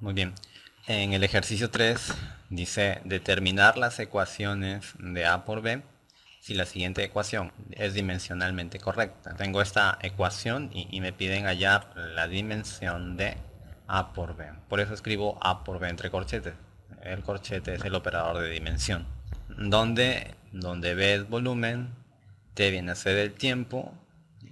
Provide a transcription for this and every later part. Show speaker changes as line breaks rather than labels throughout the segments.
Muy bien. En el ejercicio 3 dice determinar las ecuaciones de A por B si la siguiente ecuación es dimensionalmente correcta. Tengo esta ecuación y, me piden hallar la dimensión de A por B. Por eso escribo A por B entre corchetes. El corchete es el operador de dimensión. Donde, donde B es volumen, T viene a ser el tiempo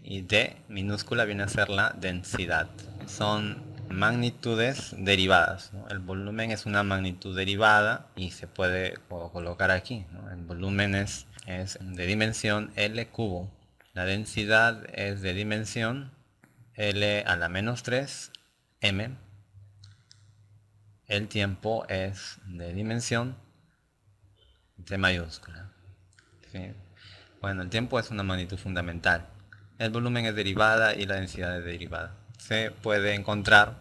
y D minúscula viene a ser la densidad. Son magnitudes derivadas. El volumen es una magnitud derivada y se puede colocar aquí. El volumen es, de dimensión L cubo. La densidad es de dimensión L a la menos 3 M. El tiempo es de dimensión T mayúscula. Bueno, el tiempo es una magnitud fundamental. El volumen es derivada y la densidad es derivada se puede encontrar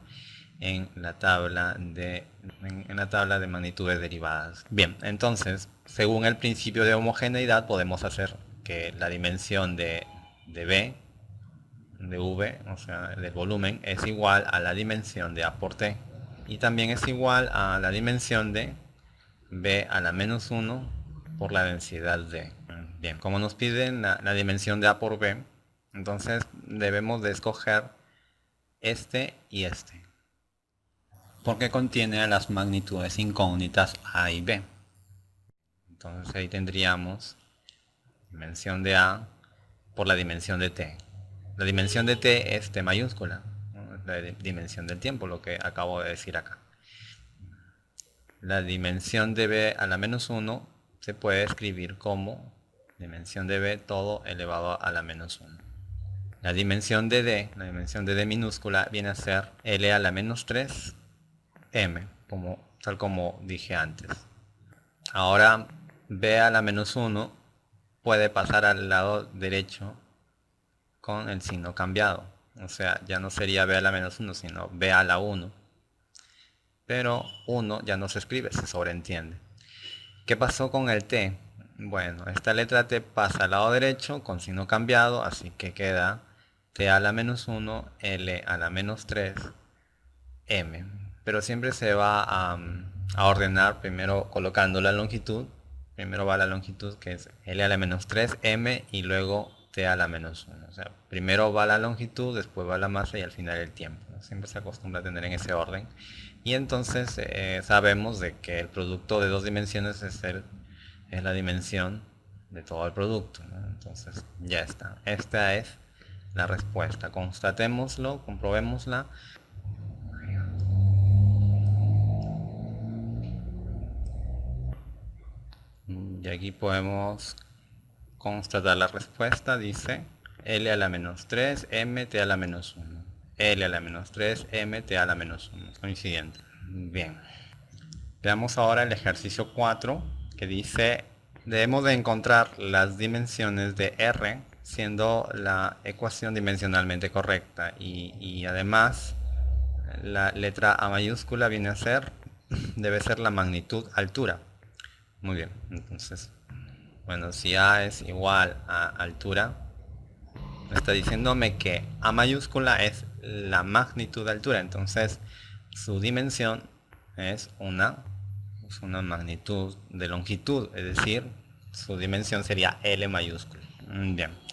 en la tabla de en, la tabla de magnitudes derivadas. Bien, entonces, según el principio de homogeneidad, podemos hacer que la dimensión de, de B, de V, o sea, del volumen, es igual a la dimensión de A por T. Y también es igual a la dimensión de B a la menos 1 por la densidad de. Bien, como nos piden la, la dimensión de A por B, entonces debemos de escoger este y este. Porque contiene las magnitudes incógnitas A y B. Entonces ahí tendríamos dimensión de A por la dimensión de T. La dimensión de T es T mayúscula, la dimensión del tiempo, lo que acabo de decir acá. La dimensión de B a la menos 1 se puede escribir como dimensión de B todo elevado a la menos 1. La dimensión de D, la dimensión de D minúscula, viene a ser L a la menos 3 M, como, tal como dije antes. Ahora B a la menos 1 puede pasar al lado derecho con el signo cambiado. O sea, ya no sería B a la menos 1, sino B a la 1. Pero 1 ya no se escribe, se sobreentiende. ¿Qué pasó con el T? Bueno, esta letra T pasa al lado derecho con signo cambiado, así que queda t a la menos 1, l a la menos 3, m. Pero siempre se va a, ordenar primero colocando la longitud. Primero va la longitud que es l a la menos 3, m y luego t a la menos 1. O sea, primero va la longitud, después va la masa y al final el tiempo. Siempre se acostumbra a tener en ese orden. Y entonces eh, sabemos de que el producto de dos dimensiones es, el, es la dimensión de todo el producto. Entonces ya está. Esta es la respuesta. Constatémoslo, comprobémosla. Y aquí podemos constatar la respuesta. Dice L a la menos 3, M, T a la menos 1. L a la menos 3, M, T a la menos 1. Coincidente. Bien. Veamos ahora el ejercicio 4 que dice debemos de encontrar las dimensiones de R siendo la ecuación dimensionalmente correcta y, además la letra A mayúscula viene a ser, debe ser la magnitud altura. Muy bien, entonces, bueno, si A es igual a altura, está diciéndome que A mayúscula es la magnitud altura, entonces su dimensión es una, es una magnitud de longitud, es decir, su dimensión sería L mayúscula. Bien.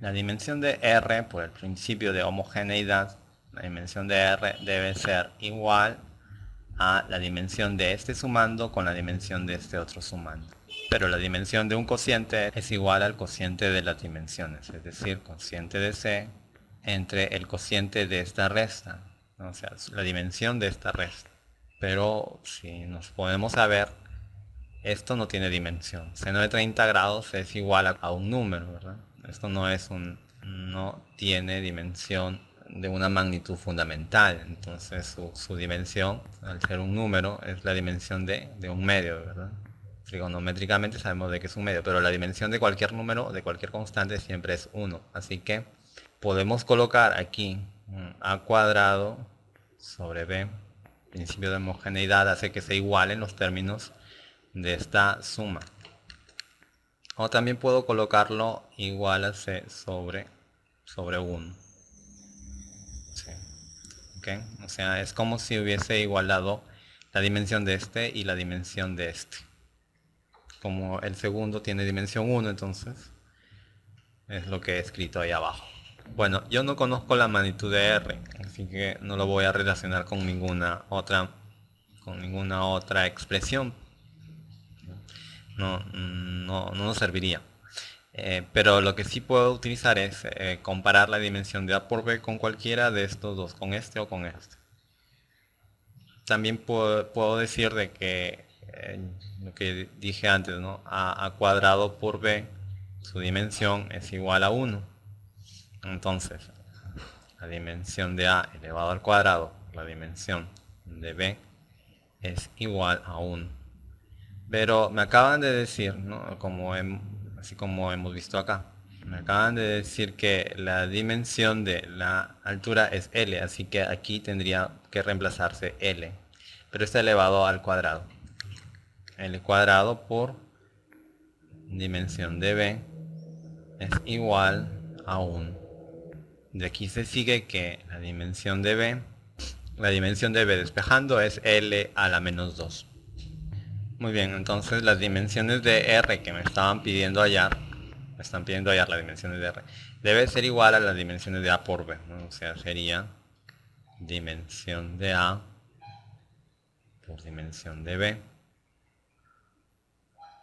La dimensión de R, por el principio de homogeneidad, la dimensión de R debe ser igual a la dimensión de este sumando con la dimensión de este otro sumando. Pero la dimensión de un cociente es igual al cociente de las dimensiones, es decir, cociente de C entre el cociente de esta resta, o sea, la dimensión de esta resta. Pero si nos podemos saber, esto no tiene dimensión. Seno de 30 grados es igual a un número, ¿verdad? Esto no es un, no tiene dimensión de una magnitud fundamental. Entonces su, dimensión, al ser un número, es la dimensión de, un medio, ¿verdad? Trigonométricamente sabemos de que es un medio, pero la dimensión de cualquier número, de cualquier constante, siempre es 1. Así que podemos colocar aquí a cuadrado sobre b. principio de homogeneidad hace que se igualen los términos de esta suma. O también puedo colocarlo igual a C sobre, sobre 1. ¿ok? O sea, es como si hubiese igualado la dimensión de este y la dimensión de este. Como el segundo tiene dimensión 1, entonces es lo que he escrito ahí abajo. Bueno, yo no conozco la magnitud de R, así que no lo voy a relacionar con ninguna otra, con ninguna otra expresión. No, no, no nos serviría. Eh, pero lo que sí puedo utilizar es eh, comparar la dimensión de A por B con cualquiera de estos dos, con este o con este. También puedo, decir de que eh, lo que dije antes, ¿no? A, A cuadrado por B, su dimensión es igual a 1. Entonces, la dimensión de A elevado al cuadrado, la dimensión de B, es igual a 1. Pero me acaban de decir, así como hemos visto acá, me acaban de decir que la dimensión de la altura es L, así que aquí tendría que reemplazarse L. Pero está elevado al cuadrado. L cuadrado por dimensión de B es igual a 1. De aquí se sigue que la dimensión de B, la dimensión de B despejando es L a la menos 2. Muy bien, entonces las dimensiones de R que me estaban pidiendo hallar, me están pidiendo hallar las dimensiones de R, debe ser igual a las dimensiones de A por B. O sea, sería dimensión de A por dimensión de B.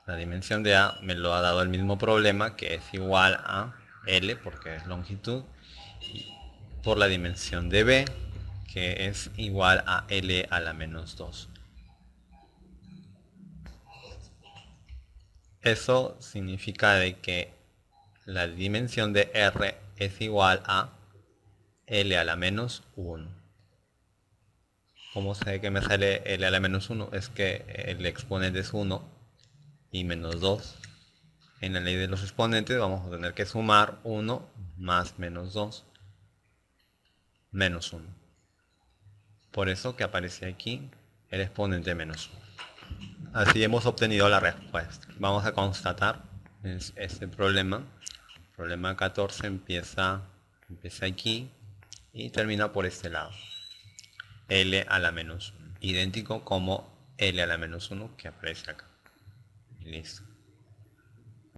La dimensión de A me lo ha dado el mismo problema que es igual a L porque es longitud por la dimensión de B que es igual a L a la menos 2. Eso significa de que la dimensión de R es igual a L a la menos 1. ¿Cómo sé que me sale L a la menos 1? Es que el exponente es 1 y menos 2. En la ley de los exponentes vamos a tener que sumar 1 más menos 2 menos 1. Por eso que aparece aquí el exponente menos 1. Así hemos obtenido la respuesta. Vamos a constatar este problema. Problema 14 empieza, empieza aquí y termina por este lado. L a la menos 1. Idéntico como L a la menos 1 que aparece acá. Listo.